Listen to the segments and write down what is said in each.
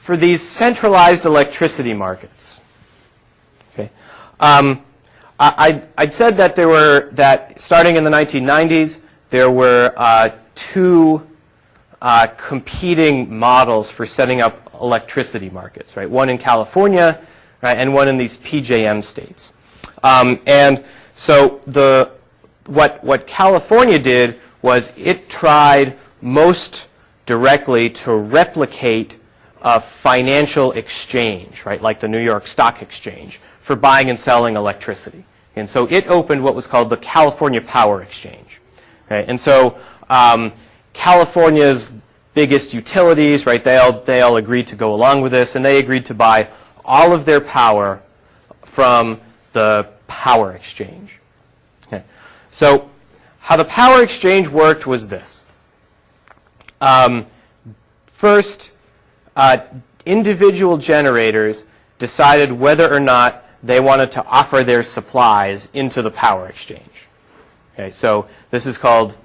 for these centralized electricity markets, okay, um, I, would said that there were, that starting in the 1990s, there were uh, two uh, competing models for setting up electricity markets, right? One in California, right, and one in these PJM states. Um, and so the, what, what California did was it tried most directly to replicate a financial exchange, right, like the New York Stock Exchange, for buying and selling electricity. And so it opened what was called the California Power Exchange. And so um, California's biggest utilities, right, they all, they all agreed to go along with this, and they agreed to buy all of their power from the power exchange. Okay. So how the power exchange worked was this. Um, first, uh, individual generators decided whether or not they wanted to offer their supplies into the power exchange. Okay, so this is called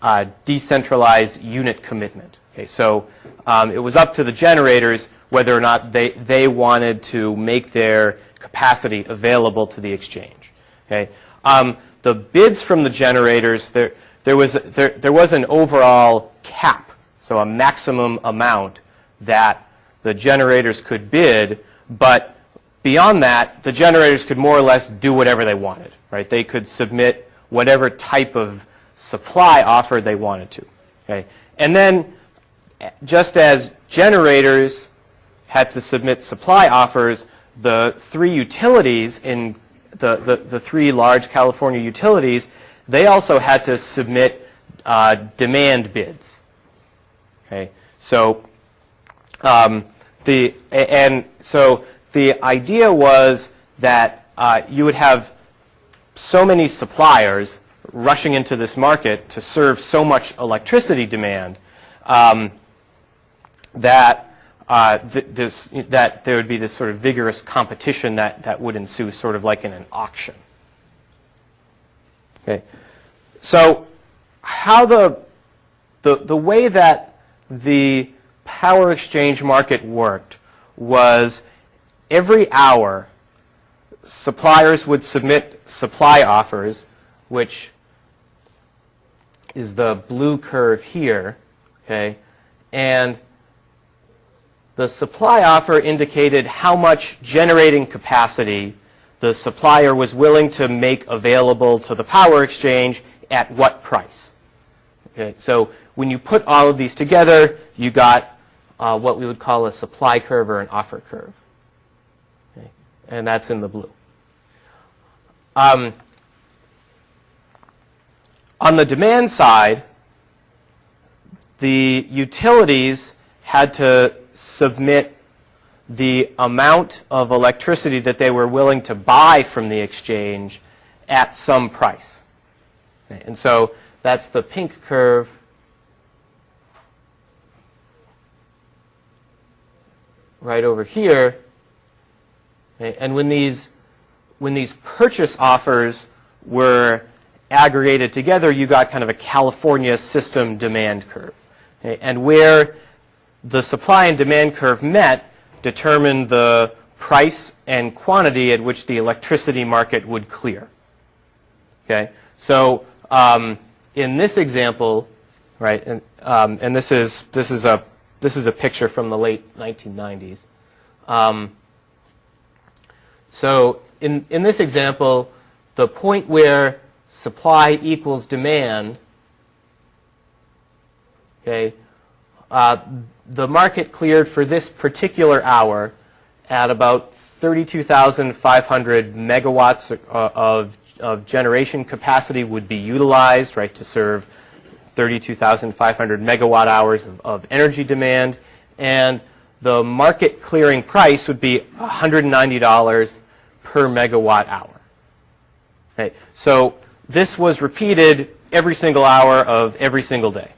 uh, decentralized unit commitment. Okay, so um, it was up to the generators whether or not they, they wanted to make their capacity available to the exchange. Okay, um, the bids from the generators, there, there, was, there, there was an overall cap, so a maximum amount that the generators could bid, but Beyond that, the generators could more or less do whatever they wanted, right? They could submit whatever type of supply offer they wanted to, okay? And then just as generators had to submit supply offers, the three utilities in the, the, the three large California utilities, they also had to submit uh, demand bids. Okay, so um, the and so the idea was that uh, you would have so many suppliers rushing into this market to serve so much electricity demand um, that uh, th this, that there would be this sort of vigorous competition that, that would ensue sort of like in an auction. Okay. So how the, the, the way that the power exchange market worked was every hour, suppliers would submit supply offers, which is the blue curve here, okay? And the supply offer indicated how much generating capacity the supplier was willing to make available to the power exchange at what price. Okay, so when you put all of these together, you got uh, what we would call a supply curve or an offer curve and that's in the blue. Um, on the demand side, the utilities had to submit the amount of electricity that they were willing to buy from the exchange at some price. Okay, and so that's the pink curve. Right over here. Okay? And when these, when these purchase offers were aggregated together, you got kind of a California system demand curve. Okay? And where the supply and demand curve met determined the price and quantity at which the electricity market would clear. Okay, so um, in this example, right, and, um, and this is this is a this is a picture from the late 1990s. Um, so in, in this example, the point where supply equals demand, okay, uh, the market cleared for this particular hour at about 32,500 megawatts uh, of, of generation capacity would be utilized, right, to serve 32,500 megawatt hours of, of energy demand. And the market clearing price would be $190 per megawatt hour. Okay, so this was repeated every single hour of every single day.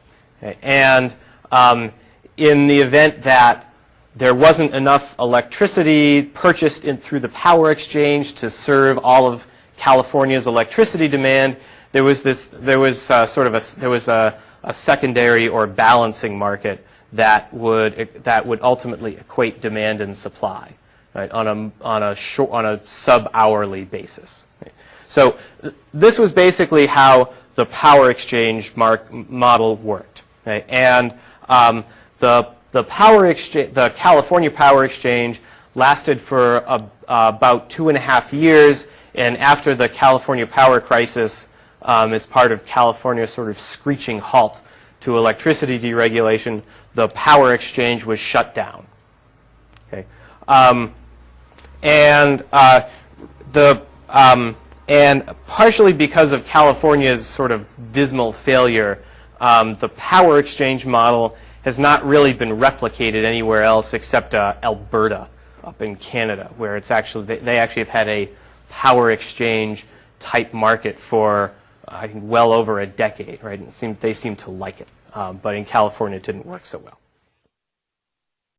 Okay, and um, in the event that there wasn't enough electricity purchased in, through the power exchange to serve all of California's electricity demand, there was this, there was uh, sort of a, there was a, a secondary or balancing market that would that would ultimately equate demand and supply right, on a on a short, on a sub-hourly basis. right. So th- this was basically how the power exchange mark, model worked, right? and um, the the power exchange, the California Power Exchange, lasted for a, uh, about two and a half years, and after the California power crisis, um, as part of California's sort of screeching halt to electricity deregulation, the power exchange was shut down. Okay. Um, and uh, the um, and partially because of California's sort of dismal failure, um, the power exchange model has not really been replicated anywhere else except uh, Alberta up in Canada, where it's actually they, they actually have had a power exchange type market for I think well over a decade, right? And seemed, they seem to like it, um, but in California it didn't work so well.